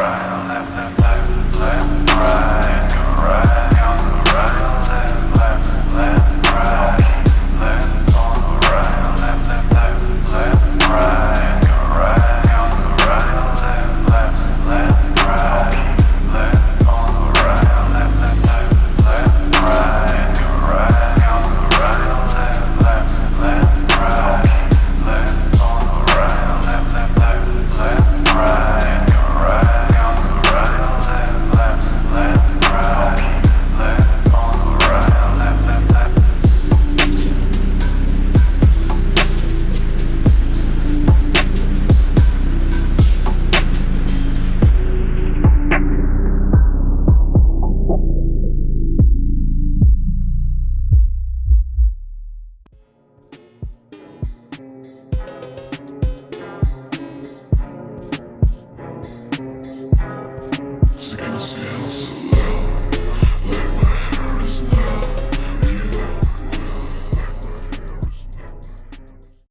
I'll have to.